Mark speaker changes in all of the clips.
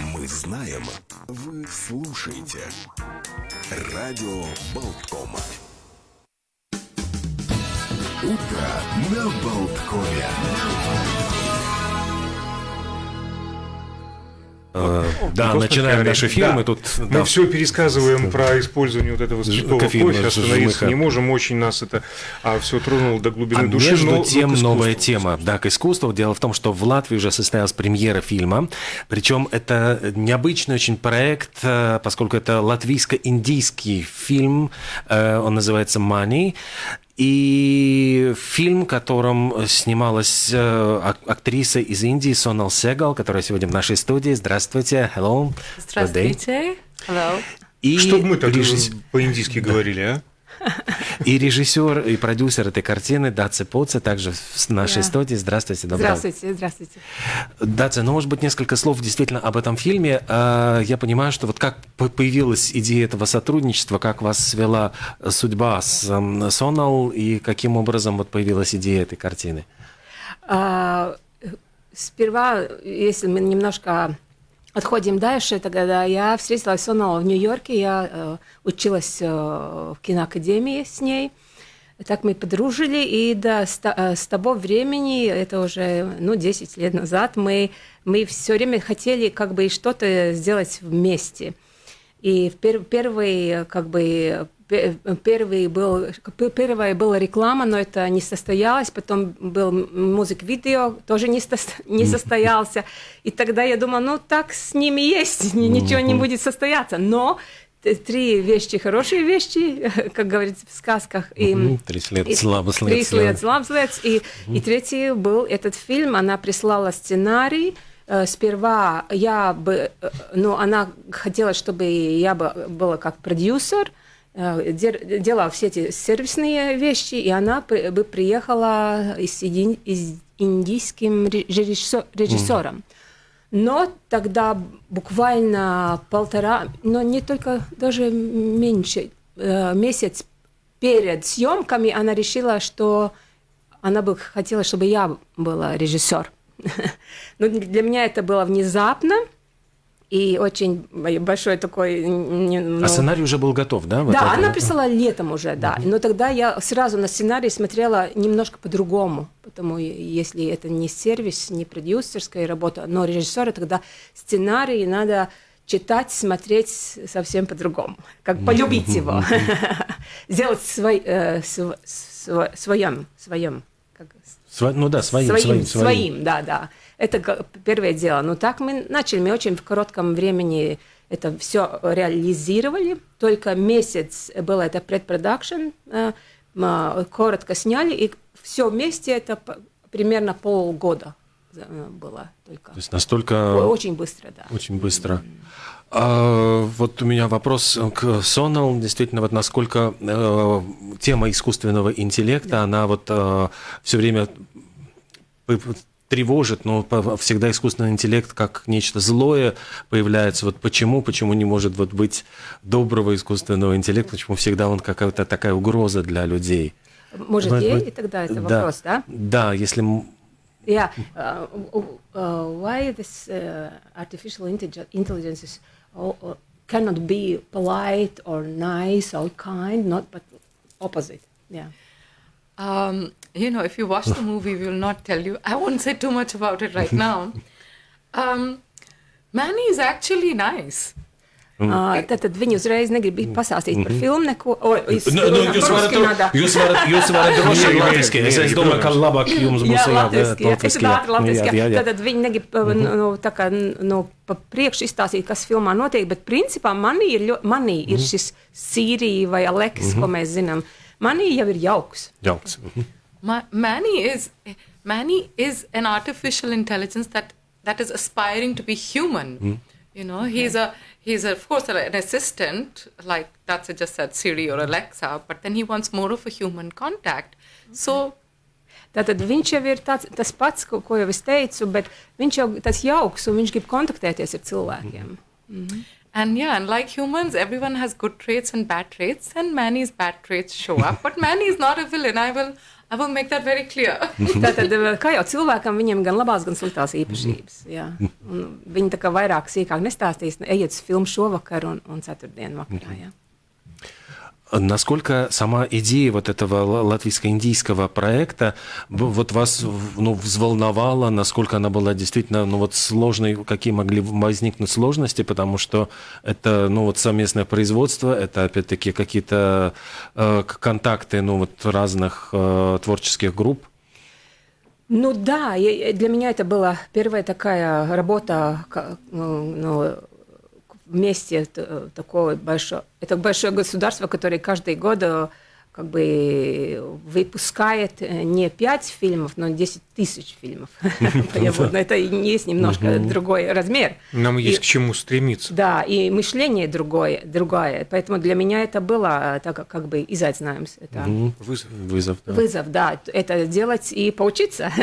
Speaker 1: Мы знаем, вы слушаете. Радио Болткома. Утро на Болткове.
Speaker 2: Э, да,
Speaker 3: Просто
Speaker 2: начинаем
Speaker 3: говорим,
Speaker 2: наш эфир.
Speaker 3: да.
Speaker 2: Мы тут
Speaker 3: Мы
Speaker 2: да,
Speaker 3: все пересказываем про использование вот этого спиртового
Speaker 2: кофеина,
Speaker 3: кофе, остановиться не можем, очень нас это а, все тронуло до глубины
Speaker 2: А
Speaker 3: души.
Speaker 2: между
Speaker 3: но-
Speaker 2: тем новая тема, да, к искусству. Дело в том, что в Латвии уже состоялась премьера фильма, причем это необычный очень проект, э, поскольку это латвийско-индийский фильм, э, он называется «Money», и фильм, в котором снималась э, ак- актриса из Индии Сонал Сегал, которая сегодня в нашей студии. Здравствуйте, hello.
Speaker 4: Здравствуйте. Hello.
Speaker 2: И
Speaker 3: Чтобы мы так
Speaker 2: режисс-
Speaker 3: по-индийски говорили, а?
Speaker 2: И режиссер, и продюсер этой картины Даце Поце также в нашей
Speaker 4: Да.
Speaker 2: студии. Здравствуйте, доброе
Speaker 4: Здравствуйте, здравствуйте.
Speaker 2: Даце, ну, может быть, несколько слов действительно об этом фильме. А, Я понимаю, что вот как по- появилась идея этого сотрудничества, как вас свела судьба с эм, Сонал, и каким образом вот появилась идея этой картины?
Speaker 4: А, сперва, если мы немножко отходим дальше, тогда я встретилась с Оналом в Нью-Йорке, я э, училась э, в киноакадемии с ней. Так мы подружили, и да, с, э, с того времени, это уже ну, 10 лет назад, мы, мы все время хотели как бы что-то сделать вместе. И в пер- первый, как бы, первый был, первая была реклама, но это не состоялось. Потом был музык-видео, тоже не, не состоялся. И тогда я думала, ну так с ними есть, ни- ничего не будет состояться. Но три вещи, хорошие вещи, как говорится в сказках. И,
Speaker 2: Мгм, «Тридцать лет
Speaker 4: и-
Speaker 2: слабо след»,
Speaker 4: «Тридцать
Speaker 2: да.
Speaker 4: лет слабо след». И, и третий был этот фильм, она прислала сценарий, Э, Сперва я бы, э, ну, она хотела, чтобы я бы была как продюсер, дер- делала все эти сервисные вещи, и она бы приехала из индийским режиссером. Но тогда буквально полтора, но не только, даже меньше, э, месяц перед съемками она решила, что она бы хотела, чтобы я была режиссер. Но для меня это было внезапно и очень большой такой... не- ну,
Speaker 2: А сценарий уже был готов, да?
Speaker 4: да,
Speaker 2: это
Speaker 4: она писала летом уже, да. Но тогда я сразу на сценарий смотрела немножко по-другому. Потому если это не сервис, не продюсерская работа, но режиссера, тогда сценарий надо читать, смотреть совсем по-другому. Как полюбить его. Сделать свой, э, св- св- своем, своем. Как,
Speaker 2: Сва- Ну да, своим,
Speaker 4: своим,
Speaker 2: своим,
Speaker 4: своим, да, да. Это первое дело. Но так мы начали, мы очень в коротком времени это все реализировали. Только месяц было это предпродакшн, э, м, коротко сняли, и все вместе это примерно полгода э, было только.
Speaker 2: То есть настолько...
Speaker 4: Очень быстро, да.
Speaker 2: Очень быстро. А, вот у меня вопрос к Сонал. Действительно, вот насколько э, тема искусственного интеллекта, она вот все время тревожит, но всегда искусственный интеллект как нечто злое появляется. Вот почему, почему не может вот быть доброго искусственного интеллекта, почему всегда он какая-то такая угроза для людей?
Speaker 4: Может,
Speaker 2: Вот-
Speaker 4: ей
Speaker 2: вот-
Speaker 4: и тогда это
Speaker 2: да.
Speaker 4: вопрос, да?
Speaker 2: Да, если
Speaker 4: Yeah. Uh, uh, uh, why this uh, artificial intellig- intelligence is, uh, cannot be polite or nice or kind, not but opposite. Yeah.
Speaker 5: Um, you know, if you watch the movie, we will not tell you. I won't say too much about it right now. Um, Manny is actually nice.
Speaker 4: Uh, tad viņi uzreiz negrib pastāstīt par filmu neko. O, es,
Speaker 2: Nu, nu, jūs, varat, jūs, varat, jūs varat droši
Speaker 3: Mierīgi,
Speaker 2: latviski. Es, es domāju, ka labāk jums būs
Speaker 4: Jā,
Speaker 2: jā,
Speaker 4: latviski, jā,
Speaker 2: latviski,
Speaker 4: tādu latviski,
Speaker 2: jā,
Speaker 4: jā,
Speaker 2: jā.
Speaker 4: Tad viņi negrib uh, nu, tā kā, nu, pa priekšu izstāstīt, kas filmā notiek, bet principā manī ir, ļo, manī ir šis Sīrija vai Aleks, ko mēs zinām. Manī jau ir jauks.
Speaker 2: Jauks. Mhm.
Speaker 5: Ma- Manny is Manny is an artificial intelligence that that is aspiring to be human. Hmm. You know, he's a he's a, of course an assistant like that's just said Siri or Alexa, but then he wants more of a human contact. So
Speaker 4: Tātad viņš jau ir tāds, tas pats, ko, ko jau es teicu, bet viņš jau tas jauks un viņš grib kontaktēties ar cilvēkiem. Hmm. Mhm.
Speaker 5: And yeah, and like humans, everyone has good traits and bad traits, and Manny's bad traits show up. But Manny is not a villain. I will, I will make that very clear.
Speaker 4: Tātad, eh, kā jau cilvēkam, viņiem gan labās, gan sliktās īpašības. Un viņi tā kā vairāk сīkāk nestāstīs, ejiet uz filmu šovakar un, un ceturtdien vakarā. Jā.
Speaker 2: Насколько сама идея вот этого ла- латвийско-индийского проекта вот вас ну, взволновала, насколько она была действительно ну, вот сложной, какие могли возникнуть сложности, потому что это ну, вот совместное производство, это опять-таки какие-то э, контакты ну, вот разных э, творческих групп.
Speaker 4: Ну да, для меня это была первая такая работа ну, ну, вместе т- такое большое, это большое государство, которое каждый год э, как бы выпускает э, не 5 фильмов, но 10 тысяч фильмов. Это и есть немножко другой размер.
Speaker 3: Нам
Speaker 4: И-
Speaker 3: есть к чему стремиться.
Speaker 4: Да, и мышление другое, другое. Поэтому для меня это было э, так как- бы и знаем,
Speaker 3: Вызов.
Speaker 2: Вызов. да.
Speaker 4: вызов, да, это делать и поучиться.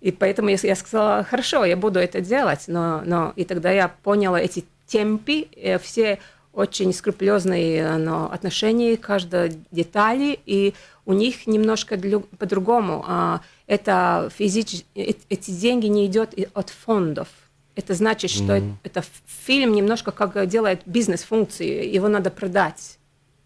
Speaker 4: И поэтому я, я сказала, хорошо, я буду это делать, но, но и тогда я поняла эти темпы, э, все очень скрупулезные э, но, отношения к каждой детали, и у них немножко по-другому. А, Это физич... э- эти деньги не идет от фондов. Это значит, что э- это фильм немножко как делает бизнес-функции, его надо продать.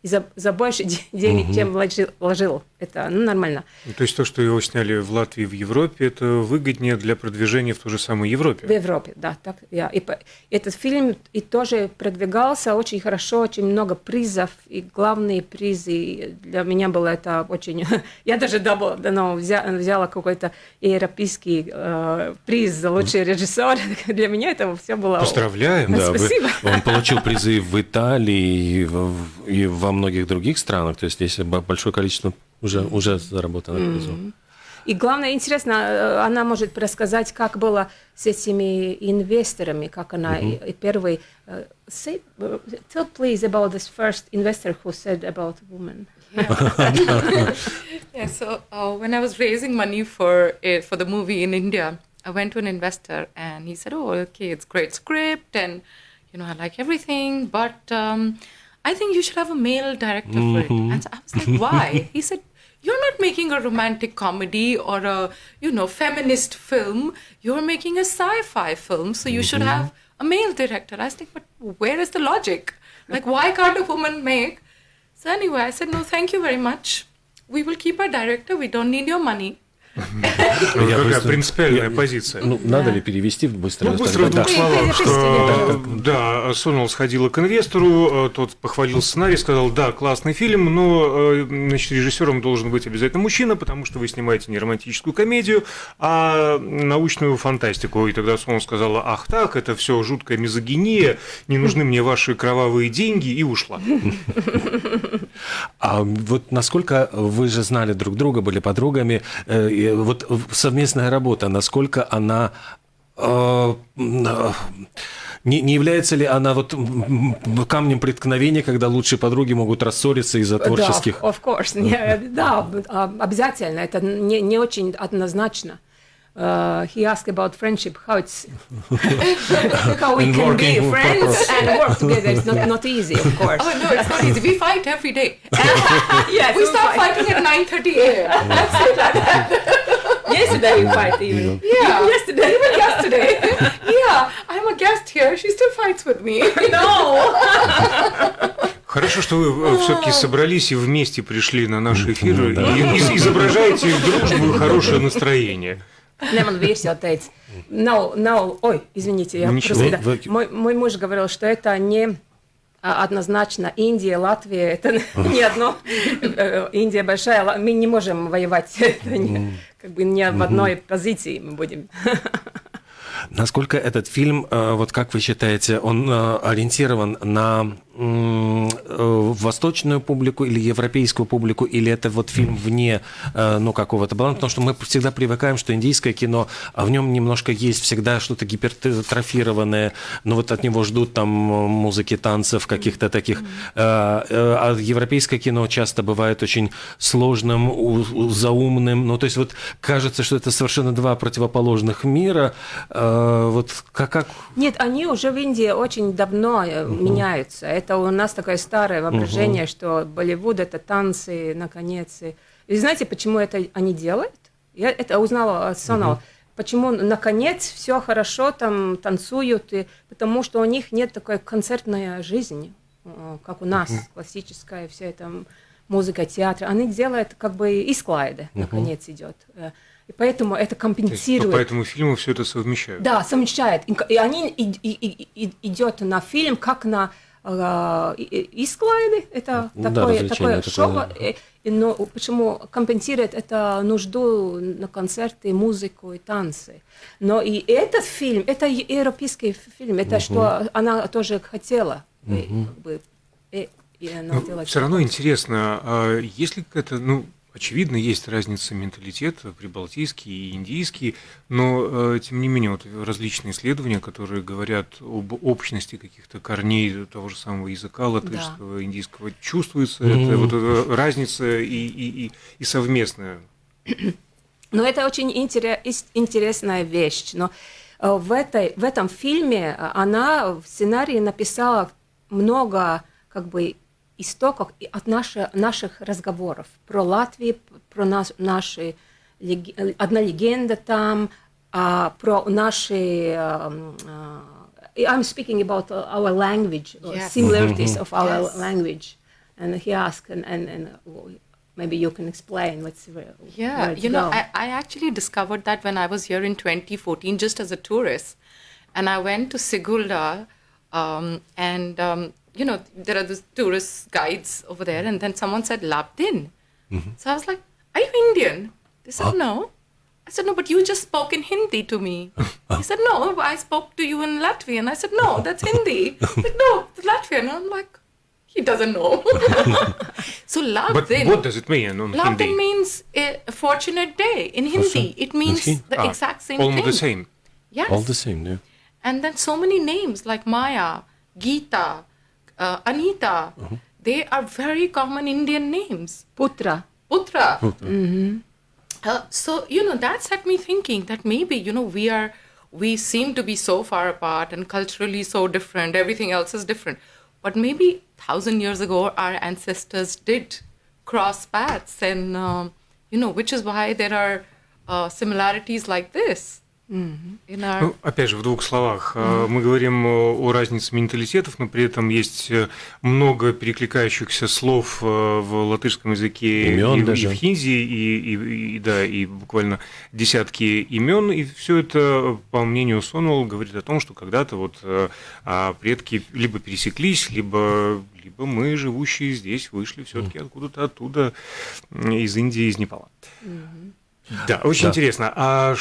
Speaker 4: И за, за больше де- денег, чем вложил, вложил. Это ну, нормально.
Speaker 3: Ну, То есть то, что его сняли в Латвии в Европе, это выгоднее для продвижения в той же самой
Speaker 4: В
Speaker 3: Европе.
Speaker 4: Европе, да. Так, я. И по- этот фильм и тоже продвигался очень хорошо, очень много призов, и главные призы для меня было это очень... Я даже дабл, ну, взя- взяла какой-то европейский э, приз за лучший режиссер. Для меня это все было...
Speaker 3: Поздравляем.
Speaker 4: Да.
Speaker 2: Да, вы-
Speaker 4: Спасибо.
Speaker 2: он получил призы в Италии и, в- и во многих других странах. То есть здесь бо- большое количество уже, уже заработано призов.
Speaker 4: И главное, интересно, э, она может рассказать, как было с этими инвесторами, как она и, и первый... э, Say, э, tell please about this first investor who said about women.
Speaker 5: Yeah, so uh, when I was raising money for it, for the movie in India, I went to an investor and he said, "Oh, okay, it's great script and you know I like everything, but um, I think you should have a male director for it." Mm-hmm. And so I was like, "Why?" he said, "You're not making a romantic comedy or a you know feminist film. You're making a sci-fi film, so you should mm-hmm. have a male director." I was like, "But where is the logic? Like, why can't a woman make?" So anyway, I said, "No, thank you very much." we will keep our director. We don't need your money.
Speaker 3: Ну, Какая принципиальная позиция.
Speaker 2: Ну, надо ли перевести быстро?
Speaker 3: Ну, быстро в
Speaker 2: Да.
Speaker 3: двух словах, что
Speaker 4: записывали,
Speaker 3: да, Сонал сходила к инвестору, э, тот похвалил сценарий, сказал, да, классный фильм, но э, значит, режиссером должен быть обязательно мужчина, потому что вы снимаете не романтическую комедию, а научную фантастику. И тогда Сонал сказала, ах так, это все жуткая мизогиния, не нужны мне ваши кровавые деньги, и ушла.
Speaker 2: А вот насколько вы же знали друг друга, были подругами, э, и вот совместная работа, насколько она э, э, не, не является ли она вот камнем преткновения, когда лучшие подруги могут рассориться из-за творческих?
Speaker 4: Да, of course. Не, да, а, обязательно. Это не, не очень однозначно. Uh, he asked about friendship, how it's how we
Speaker 2: And
Speaker 4: can be friends and work together. It's not, not easy, of course.
Speaker 5: Oh no, it's not easy. We fight every day.
Speaker 4: yes,
Speaker 5: We start fighting at 9:30 a.m.
Speaker 4: Yesterday we fight even.
Speaker 5: Yeah.
Speaker 4: Yesterday.
Speaker 5: Even yesterday. yeah, I'm a guest here. She still fights with me.
Speaker 4: No.
Speaker 3: Хорошо, что вы все-таки собрались и вместе пришли на наш эфир и изображаете дружбу и хорошее настроение.
Speaker 4: Не, man vīrs jau teica, nav, nav, ой, извините, я
Speaker 3: Ничего.
Speaker 4: просто, да. Мой, мой муж говорил, что это не а, однозначно Индия, Латвия, это не одно, э, Индия большая, мы не можем воевать, это не, как бы не в одной позиции мы будем.
Speaker 2: Насколько этот фильм, э, вот как вы считаете, он э, ориентирован на восточную публику или европейскую публику, или это вот фильм вне э, ну, какого-то баланса? Потому что мы всегда привыкаем, что индийское кино, а в нем немножко есть всегда что-то гипертрофированное, но вот от него ждут там музыки, танцев, каких-то таких. Э, э, А европейское кино часто бывает очень сложным, заумным. Ну, то есть вот кажется, что это совершенно два противоположных мира. Э, Вот как, как
Speaker 4: Нет, они уже в Индии очень давно э, меняются. Это у нас такое старое воображение, что Болливуд это танцы, наконец, и И знаете, почему это они делают? Я это узнала от Сонала. Почему, наконец, все хорошо, там танцуют, и, потому что у них нет такой концертной жизни, э, как у нас, классическая вся эта музыка, театр. Они делают как бы и слайды, наконец, идет. Э, И поэтому это
Speaker 3: То есть,
Speaker 4: компенсирует.
Speaker 3: поэтому фильмы все это совмещают.
Speaker 4: Да, совмещает. И, и они и- и- и- идет на фильм, как на э, и, и- и слайды. Это
Speaker 2: Да,
Speaker 4: такое, такое
Speaker 2: такое,
Speaker 4: шоу.
Speaker 2: да.
Speaker 4: И- и, но почему компенсирует это нужду на концерты, музыку и танцы. Но и этот фильм, это европейский фильм, это что она тоже хотела. И, как бы, и, и она
Speaker 3: все Ну, равно интересно, а есть ли какая-то, ну, очевидно, есть разница менталитета, прибалтийский и индийский, но, э, тем не менее, вот различные исследования, которые говорят об общности каких-то корней того же самого языка латышского, индийского, чувствуется эта вот эта разница и, и, и, и совместная.
Speaker 4: Но это очень интере- ис- интересная вещь. Но э, в, этой, в этом фильме э, она в сценарии написала много как бы истоков и от наши- наших разговоров про Латвию, п- про нас, наши лег- э, одна легенда там, а, про наши эм, э, I'm speaking about uh, our language, uh,
Speaker 5: Yes.
Speaker 4: similarities of our
Speaker 5: Yes.
Speaker 4: language. And he asked, and, and, and uh, maybe you can explain what's where,
Speaker 5: Yeah,
Speaker 4: where it's
Speaker 5: you know,
Speaker 4: go.
Speaker 5: I, I actually discovered that when I was here in 2014, just as a tourist. And I went to Sigulda, um, and, um, you know, there are these tourist guides over there, and then someone said, Labdin. So I was like, Are you Indian? They said, No. I said, No, but you just spoke in Hindi to me. he said, No, I spoke to you in Latvian. I said, No, that's Hindi. Like, No, it's Latvian. I'm like, He doesn't know. so
Speaker 3: But
Speaker 5: Labdin.
Speaker 3: what does it mean on
Speaker 5: Labdin
Speaker 3: Hindi?
Speaker 5: means a fortunate day in Hindi. It means the
Speaker 3: Ah,
Speaker 5: exact same
Speaker 3: almost
Speaker 5: thing.
Speaker 3: the same.
Speaker 5: Yes.
Speaker 2: All the same, yeah.
Speaker 5: And then so many names like Maya, Geeta, uh, Anita. They are very common Indian names.
Speaker 4: Putra.
Speaker 5: Putra. Uh, so you know that set me thinking that maybe you know we are we seem to be so far apart and culturally so different. Everything else is different, but maybe thousand years ago our ancestors did cross paths, and um, you know which is why there are uh, similarities like this in our.
Speaker 3: Ну, опять же, в двух словах. Э, Мы говорим о разнице менталитетов, но при этом есть э, много перекликающихся слов э, в латышском языке
Speaker 2: Имён
Speaker 3: и, в- и
Speaker 2: даже.
Speaker 3: в хинди, и, и- и- да, и буквально десятки имен. И все это, по мнению Сонул, говорит о том, что когда-то вот э, а, предки либо пересеклись, либо, либо мы, живущие здесь, вышли все-таки откуда-то оттуда, из Индии, из Непала. Да, очень
Speaker 2: Да.
Speaker 3: интересно. А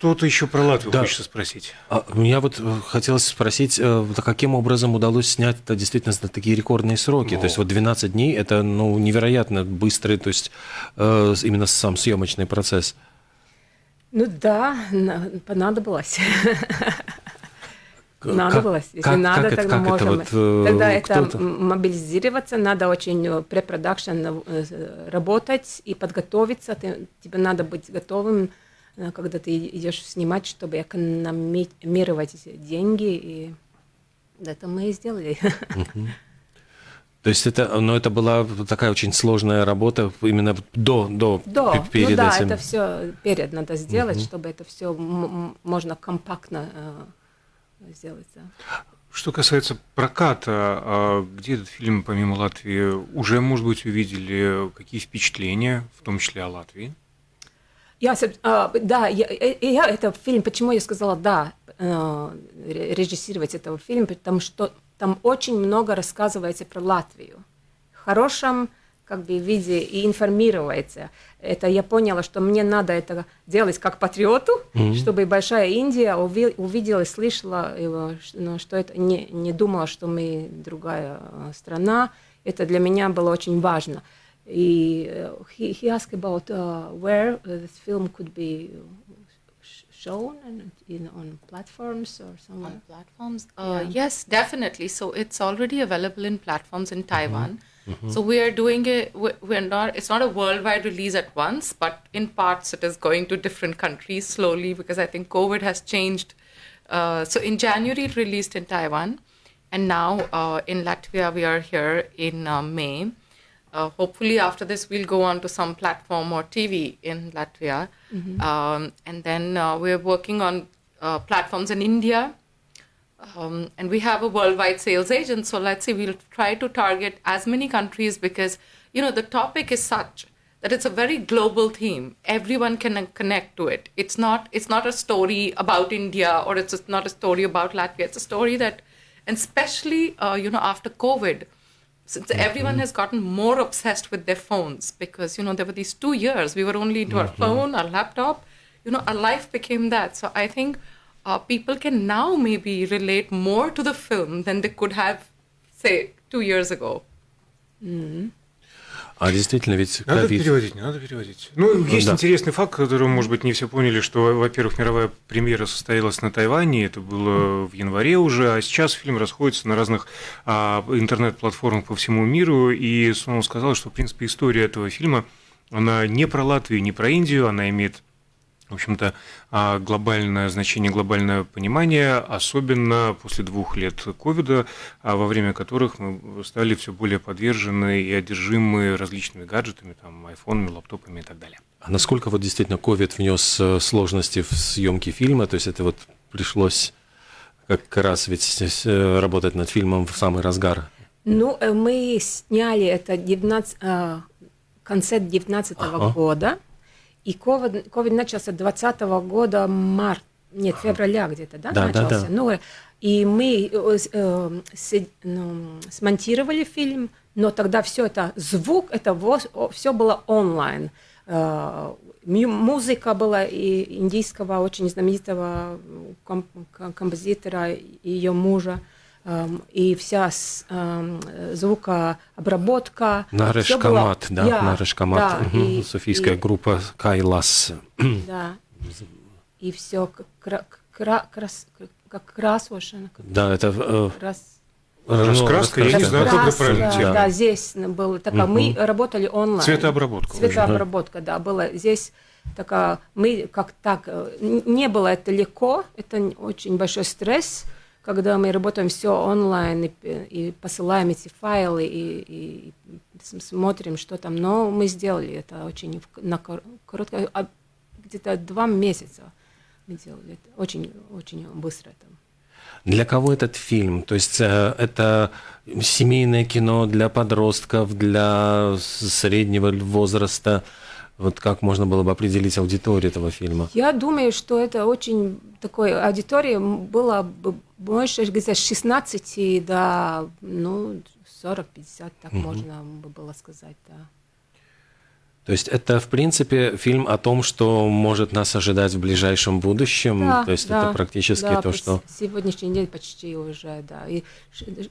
Speaker 3: что-то еще про Латвию
Speaker 2: Да.
Speaker 3: хочется спросить?
Speaker 2: А у меня вот э, хотелось спросить, э, каким образом удалось снять это действительно за такие рекордные сроки? То есть вот 12 дней – это ну, невероятно быстрый, то есть э, именно сам съемочный процесс.
Speaker 4: Ну да, на- понадобилось.
Speaker 2: К-
Speaker 4: Надобилось.
Speaker 2: как-
Speaker 4: Если
Speaker 2: как-
Speaker 4: надо,
Speaker 2: как
Speaker 4: тогда
Speaker 2: это
Speaker 4: можем.
Speaker 2: вот, э,
Speaker 4: тогда это мобилизироваться, надо очень препродакшн работать и подготовиться. Ты- тебе надо быть готовым, когда ты идешь снимать, чтобы экономировать эти деньги. И это мы и сделали.
Speaker 2: То есть это, но это была такая очень сложная работа именно до, до,
Speaker 4: Да,
Speaker 2: пе- перед
Speaker 4: ну да,
Speaker 2: этим.
Speaker 4: это все перед надо сделать, чтобы это все можно компактно э, сделать. да.
Speaker 3: Что касается проката, а где этот фильм, помимо Латвии, уже, может быть, увидели какие впечатления, в том числе о Латвии?
Speaker 4: Я, а, да, я, э, я это фильм, почему я сказала да, э, ре- режиссировать этого фильма, потому что там очень много рассказывается про Латвию. В хорошем как бы виде и информируется. Это я поняла, что мне надо это делать как патриоту, чтобы большая Индия уви- увидела и слышала, его, что это не, не думала, что мы другая э, страна. Это для меня было очень важно. И э, he, he asked about uh, where uh, this film could be sh- shown and in, on platforms or somewhere.
Speaker 5: on platforms? Uh, yes definitely. So it's already available in platforms in taiwan. So we are doing it we- we're not it's not a worldwide release at once but in parts it is going to different countries slowly because i think covid has changed. Uh, so in january it released in taiwan and now uh, in latvia we are here in uh, may uh, hopefully after this we'll go on to some platform or TV in Latvia, um, and then uh, we're working on uh, platforms in India. Um, and we have a worldwide sales agent, so let's see, we'll try to target as many countries because you know the topic is such that it's a very global theme. Everyone can connect to it. It's not it's not a story about India or it's not a story about Latvia. It's a story that, and especially uh, you know after COVID, since everyone mm-hmm. has gotten more obsessed with their phones because you know there were these two years we were only into our mm-hmm. phone, our laptop. You know, our life became that. So I think uh, people can now maybe relate more to the film than they could have, say, two years ago. Mm-hmm.
Speaker 2: А действительно, ведь
Speaker 3: Надо
Speaker 2: ковид...
Speaker 3: переводить, не надо переводить. Ну, есть
Speaker 2: да.
Speaker 3: интересный факт, который, может быть, не все поняли, что, во-первых, мировая премьера состоялась на Тайване, это было в январе уже, а сейчас фильм расходится на разных а, интернет-платформах по всему миру, и Сонал сказал, что, в принципе, история этого фильма, она не про Латвию, не про Индию, она имеет в общем-то, а, глобальное значение, глобальное понимание, особенно после двух лет ковида, а, во время которых мы стали все более подвержены и одержимы различными гаджетами, там, айфонами, лаптопами и так далее.
Speaker 2: А насколько вот действительно ковид внес э, сложности в съемки фильма? То есть это вот пришлось как раз ведь э, работать над фильмом в самый разгар.
Speaker 4: Ну, э, мы сняли это 19, э, в конце 19
Speaker 2: Ага.
Speaker 4: года, и ковид, ковид начался 20 года, март, нет, февраля где-то, да,
Speaker 2: Да, да,
Speaker 4: начался?
Speaker 2: да.
Speaker 4: Ну, э, и мы э, э, се- ну, смонтировали фильм, но тогда все это, звук, это все было онлайн. Э, Музыка была и индийского очень знаменитого ком- ком- композитора и ее мужа. эм, И вся звукообработка. Всё было-
Speaker 2: да,
Speaker 4: Я,
Speaker 2: Нареш Камат,
Speaker 4: да, и-
Speaker 2: Софийская
Speaker 4: и-
Speaker 2: группа Кайлас.
Speaker 4: Да. И все как красошено. как
Speaker 2: Да, это э,
Speaker 4: крас-
Speaker 3: Раскраска, я не знаю, как это правильно
Speaker 4: да,
Speaker 3: термин.
Speaker 4: здесь было такая, мы работали онлайн.
Speaker 3: Цветообработка.
Speaker 4: Цветообработка, да, было здесь такая, мы как так, э, не было это легко, это очень большой стресс, когда мы работаем все онлайн и, и посылаем эти файлы и, и смотрим, что там, но мы сделали это очень на кор- короткое, а, где-то два месяца мы делали это, очень, очень быстро это.
Speaker 2: Для кого этот фильм? То есть э, это семейное кино для подростков, для среднего возраста? Вот как можно было бы определить аудиторию этого фильма?
Speaker 4: Я думаю, что это очень такой аудитория было бы больше где-то с 16 до ну, 40-50, так можно бы было сказать, да.
Speaker 2: То есть это, в принципе, фильм о том, что может нас ожидать в ближайшем будущем.
Speaker 4: Да,
Speaker 2: То есть
Speaker 4: да,
Speaker 2: это практически
Speaker 4: да,
Speaker 2: то, что...
Speaker 4: Сегодняшний день почти уже, да. И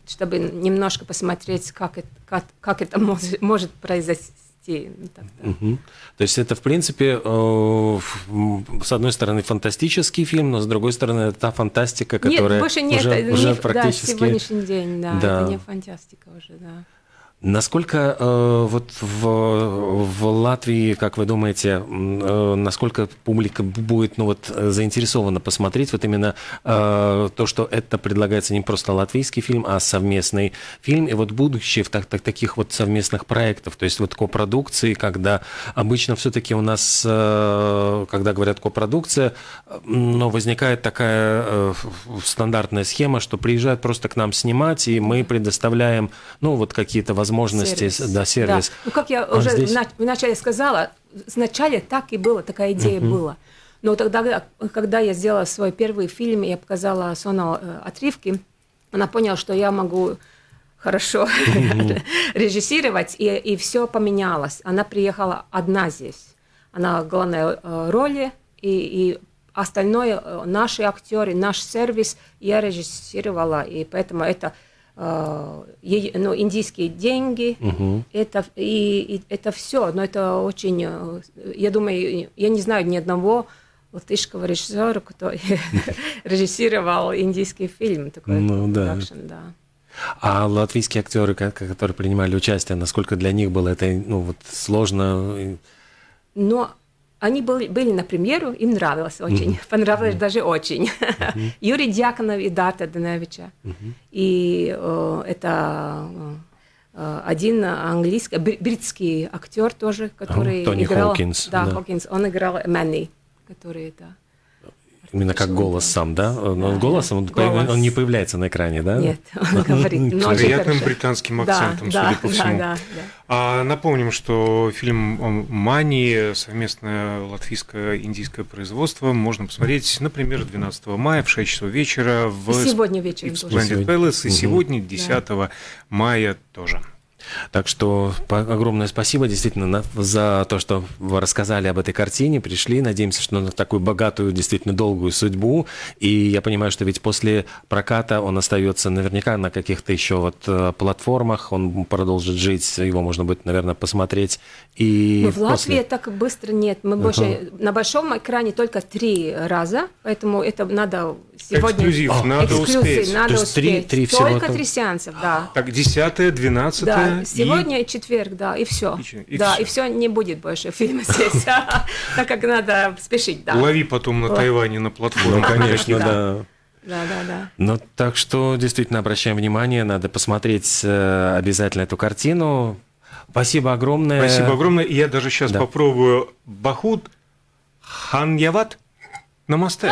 Speaker 4: чтобы немножко посмотреть, как это, как, как это может, может произойти. Ну, так, да.
Speaker 2: Мгм. То есть это, в принципе, э, с одной стороны, фантастический фильм, но с другой стороны, это та фантастика, которая
Speaker 4: нет, больше нет,
Speaker 2: уже,
Speaker 4: это
Speaker 2: уже
Speaker 4: не,
Speaker 2: практически...
Speaker 4: да, сегодняшний день, да,
Speaker 2: Да.
Speaker 4: это не фантастика уже, да.
Speaker 2: Насколько э, вот в, в Латвии, как вы думаете, э, насколько публика будет ну, вот, э, заинтересована посмотреть вот именно э, то, что это предлагается не просто латвийский фильм, а совместный фильм, и вот будущее в так, так- таких вот совместных проектов, то есть вот копродукции, когда обычно все-таки у нас, э, когда говорят копродукция, но возникает такая э, стандартная схема, что приезжают просто к нам снимать, и мы предоставляем, ну, вот какие-то возможности,
Speaker 4: Сервис.
Speaker 2: да, сервис.
Speaker 4: Да. Ну, как я
Speaker 2: А
Speaker 4: уже
Speaker 2: здесь-
Speaker 4: вначале сказала, вначале так и было, такая идея была. Но тогда, когда я сделала свой первый фильм, я показала Сонал э, отрывки, она поняла, что я могу хорошо режиссировать, и, и все поменялось. Она приехала одна здесь. Она в главной э, роли, и, и остальное, э, наши актеры, наш сервис я режиссировала, и поэтому это ну, индийские деньги, это, и, и это все, но это очень, э, я думаю, я не знаю ни одного латышского режиссера, который режиссировал индийский фильм, такой
Speaker 2: Ну да.
Speaker 4: да.
Speaker 2: А латвийские актеры, ко- которые принимали участие, насколько для них было это ну, вот, сложно?
Speaker 4: Но они были, были на премьеру, им нравилось очень, понравилось даже очень. Юрий Дьяконов и Дата Даневича. И э, это э, один английский, бри- бритский актер тоже, который
Speaker 2: Тони
Speaker 4: играл...
Speaker 2: Хокинс,
Speaker 4: Да,
Speaker 2: да.
Speaker 4: Хокинс. Он играл Мэнни, который это...
Speaker 2: Именно как голос сам, да? Но голосом он,
Speaker 4: Голос.
Speaker 2: он не появляется на экране, да?
Speaker 4: Нет, он говорит.
Speaker 3: С приятным
Speaker 4: хорошо.
Speaker 3: британским
Speaker 4: Да,
Speaker 3: акцентом,
Speaker 4: да,
Speaker 3: судя по
Speaker 4: да,
Speaker 3: всему.
Speaker 4: да, да.
Speaker 3: А напомним, что фильм «Мани» совместное латвийско-индийское производство можно посмотреть, например, 12 мая в 6 часов вечера в
Speaker 4: И сегодня
Speaker 3: и
Speaker 4: вечером
Speaker 3: в. Splendid
Speaker 2: Сегодня.
Speaker 3: Palace, и сегодня, 10 мая тоже.
Speaker 2: Так что огромное спасибо действительно на- за то, что вы рассказали об этой картине, пришли. Надеемся, что на такую богатую, действительно долгую судьбу. И я понимаю, что ведь после проката он остается наверняка на каких-то еще вот э, платформах, он продолжит жить, его можно будет, наверное, посмотреть. И
Speaker 4: Ну, в Латвии
Speaker 2: после-
Speaker 4: так быстро нет. Мы больше на большом экране только три раза, поэтому это надо сегодня...
Speaker 3: Эксклюзив,
Speaker 2: А,
Speaker 3: надо
Speaker 4: Эксклюзив,
Speaker 3: успеть.
Speaker 4: надо
Speaker 2: То есть три-
Speaker 4: успеть.
Speaker 2: три всего
Speaker 4: Только
Speaker 2: там?
Speaker 4: три сеанса, да.
Speaker 3: Так, 10 12
Speaker 4: Да, сегодня и четверг, да, и все.
Speaker 3: И и
Speaker 4: да,
Speaker 3: всё.
Speaker 4: и все не будет больше фильма здесь, так как надо спешить, да.
Speaker 3: Лови потом на Тайване на платформе.
Speaker 2: Ну, конечно,
Speaker 4: Да.
Speaker 2: да.
Speaker 4: Да, да.
Speaker 2: Ну, так что действительно обращаем внимание, надо посмотреть э, обязательно эту картину. Спасибо огромное.
Speaker 3: Спасибо огромное. Я даже сейчас
Speaker 2: Да.
Speaker 3: попробую Бахут Ханьяват Намасте.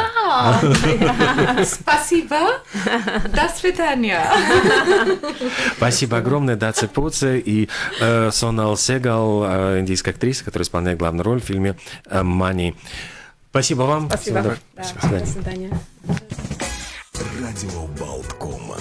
Speaker 5: Спасибо. До свидания.
Speaker 2: Спасибо огромное, Даци Пуце и э, Сонал Сегал, э, индийская актриса, которая исполняет главную роль в фильме э, «Мани». Спасибо вам.
Speaker 4: Спасибо.
Speaker 2: Всего доброго.
Speaker 4: Да,
Speaker 2: До свидания.
Speaker 4: До свидания.
Speaker 1: Радио Болткома.